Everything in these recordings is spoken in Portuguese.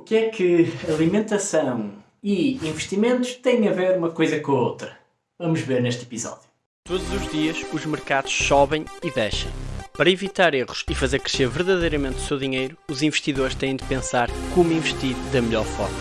O que é que alimentação e investimentos têm a ver uma coisa com a outra? Vamos ver neste episódio. Todos os dias os mercados sobem e descem. Para evitar erros e fazer crescer verdadeiramente o seu dinheiro, os investidores têm de pensar como investir da melhor forma.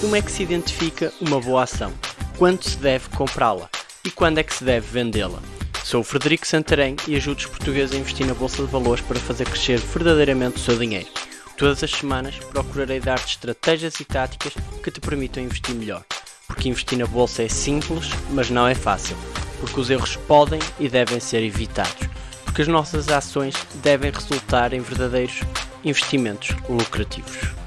Como é que se identifica uma boa ação? Quando se deve comprá-la? E quando é que se deve vendê-la? Sou o Frederico Santarém e ajudo os portugueses a investir na Bolsa de Valores para fazer crescer verdadeiramente o seu dinheiro. Todas as semanas procurarei dar-te estratégias e táticas que te permitam investir melhor. Porque investir na bolsa é simples, mas não é fácil. Porque os erros podem e devem ser evitados. Porque as nossas ações devem resultar em verdadeiros investimentos lucrativos.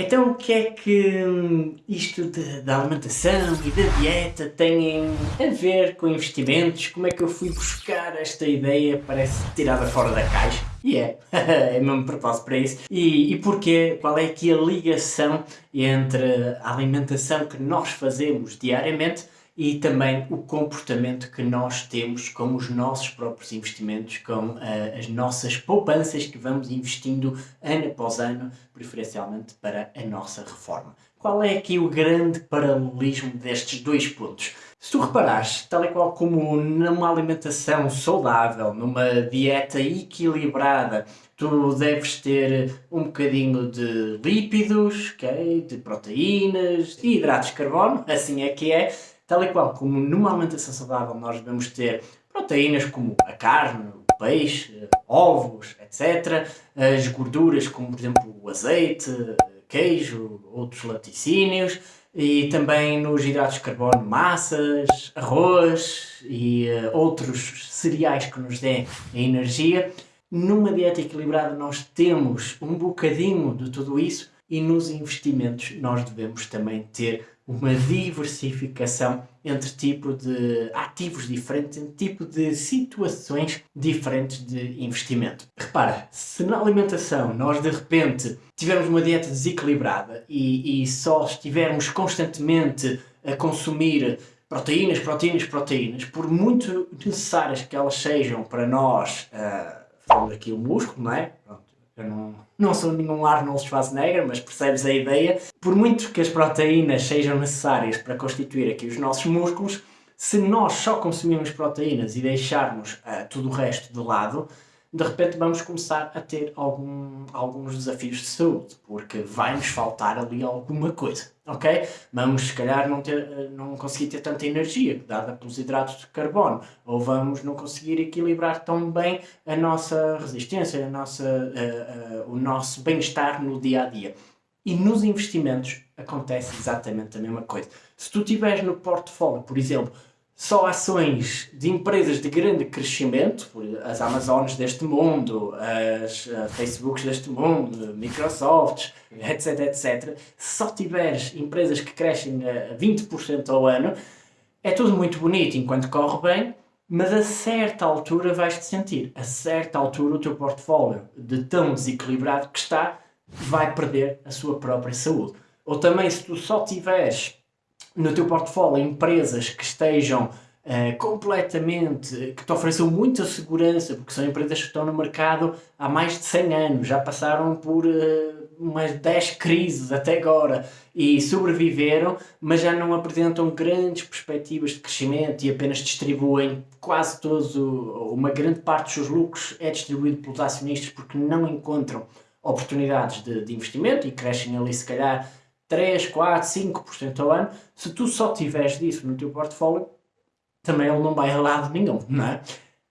Então o que é que hum, isto de, da alimentação e da dieta têm a ver com investimentos? Como é que eu fui buscar esta ideia? Parece tirada fora da caixa. E é, é mesmo propósito para isso. E, e porquê? Qual é aqui a ligação entre a alimentação que nós fazemos diariamente e também o comportamento que nós temos com os nossos próprios investimentos, com uh, as nossas poupanças que vamos investindo ano após ano, preferencialmente para a nossa reforma. Qual é aqui o grande paralelismo destes dois pontos? Se tu reparares, tal e qual como numa alimentação saudável, numa dieta equilibrada, tu deves ter um bocadinho de lípidos, okay, de proteínas, de hidratos de carbono, assim é que é, Tal e qual como numa alimentação saudável nós devemos ter proteínas como a carne, o peixe, ovos, etc. As gorduras como, por exemplo, o azeite, queijo, outros laticínios. E também nos hidratos de carbono, massas, arroz e uh, outros cereais que nos dêem energia. Numa dieta equilibrada nós temos um bocadinho de tudo isso e nos investimentos nós devemos também ter uma diversificação entre tipo de ativos diferentes, entre tipo de situações diferentes de investimento. Repara, se na alimentação nós de repente tivermos uma dieta desequilibrada e, e só estivermos constantemente a consumir proteínas, proteínas, proteínas, por muito necessárias que elas sejam para nós, uh, falando aqui o músculo, não é? Eu não, não sou nenhum Arnold Schwarzenegger, mas percebes a ideia. Por muito que as proteínas sejam necessárias para constituir aqui os nossos músculos, se nós só consumirmos proteínas e deixarmos uh, tudo o resto de lado, de repente vamos começar a ter algum, alguns desafios de saúde, porque vai-nos faltar ali alguma coisa, ok? Vamos, se calhar, não, ter, não conseguir ter tanta energia, dada pelos hidratos de carbono, ou vamos não conseguir equilibrar tão bem a nossa resistência, a nossa, uh, uh, o nosso bem-estar no dia-a-dia. -dia. E nos investimentos acontece exatamente a mesma coisa. Se tu tiveres no portfólio, por exemplo, só ações de empresas de grande crescimento, as Amazonas deste mundo, as uh, Facebooks deste mundo, Microsofts, etc, etc, se só tiveres empresas que crescem a 20% ao ano, é tudo muito bonito enquanto corre bem, mas a certa altura vais-te sentir, a certa altura o teu portfólio, de tão desequilibrado que está, vai perder a sua própria saúde. Ou também se tu só tiveres no teu portfólio empresas que estejam uh, completamente, que te ofereçam muita segurança, porque são empresas que estão no mercado há mais de 100 anos, já passaram por uh, umas 10 crises até agora e sobreviveram, mas já não apresentam grandes perspectivas de crescimento e apenas distribuem quase todos, o, uma grande parte dos seus lucros é distribuído pelos acionistas porque não encontram oportunidades de, de investimento e crescem ali se calhar 3, 4, 5% ao ano, se tu só tiveres disso no teu portfólio, também ele não vai a lado nenhum, não é?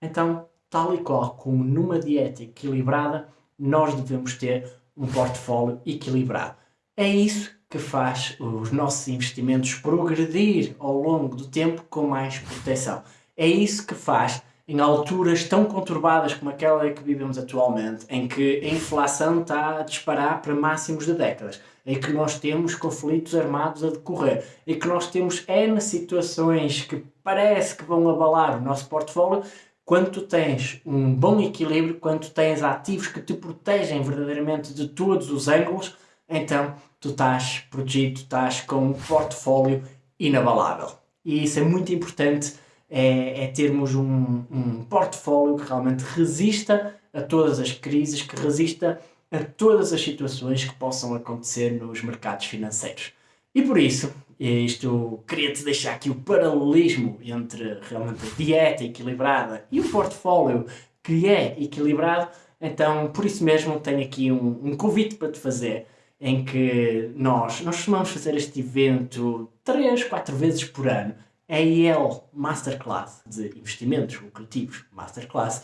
Então, tal e qual como numa dieta equilibrada, nós devemos ter um portfólio equilibrado. É isso que faz os nossos investimentos progredir ao longo do tempo com mais proteção. É isso que faz em alturas tão conturbadas como aquela que vivemos atualmente, em que a inflação está a disparar para máximos de décadas, em que nós temos conflitos armados a decorrer, em que nós temos N situações que parece que vão abalar o nosso portfólio, quando tu tens um bom equilíbrio, quando tu tens ativos que te protegem verdadeiramente de todos os ângulos, então tu estás protegido, estás com um portfólio inabalável. E isso é muito importante é, é termos um, um portfólio que realmente resista a todas as crises, que resista a todas as situações que possam acontecer nos mercados financeiros. E por isso, isto queria-te deixar aqui o paralelismo entre realmente a dieta equilibrada e o portfólio que é equilibrado. Então, por isso mesmo, tenho aqui um, um convite para te fazer em que nós, nós costumamos fazer este evento 3, 4 vezes por ano, a IEL Masterclass de Investimentos Lucrativos Masterclass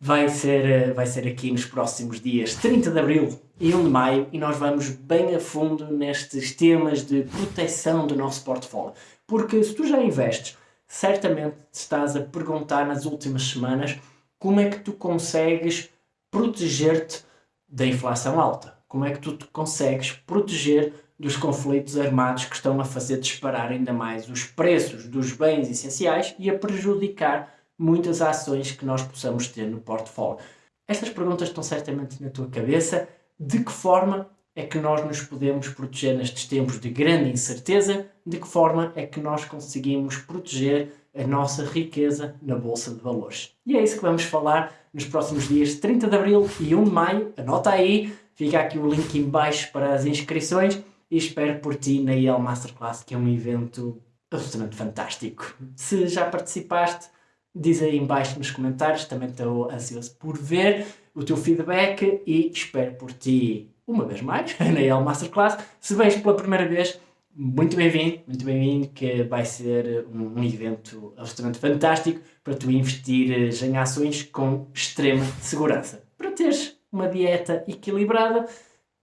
vai ser, vai ser aqui nos próximos dias 30 de Abril e 1 de Maio e nós vamos bem a fundo nestes temas de proteção do nosso portfólio. Porque se tu já investes, certamente te estás a perguntar nas últimas semanas como é que tu consegues proteger-te da inflação alta. Como é que tu consegues proteger dos conflitos armados que estão a fazer disparar ainda mais os preços dos bens essenciais e a prejudicar muitas ações que nós possamos ter no portfólio. Estas perguntas estão certamente na tua cabeça. De que forma é que nós nos podemos proteger nestes tempos de grande incerteza? De que forma é que nós conseguimos proteger a nossa riqueza na Bolsa de Valores? E é isso que vamos falar nos próximos dias 30 de Abril e 1 de Maio. Anota aí, fica aqui o link em baixo para as inscrições e espero por ti na IEL Masterclass, que é um evento absolutamente fantástico. Se já participaste, diz aí embaixo nos comentários, também estou ansioso por ver o teu feedback e espero por ti uma vez mais na EL Masterclass. Se vens pela primeira vez, muito bem-vindo, muito bem-vindo, que vai ser um, um, evento absolutamente fantástico para tu investires em ações com extrema segurança, para teres uma dieta equilibrada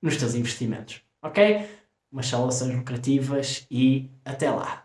nos teus investimentos, ok? Umas saudações lucrativas e até lá!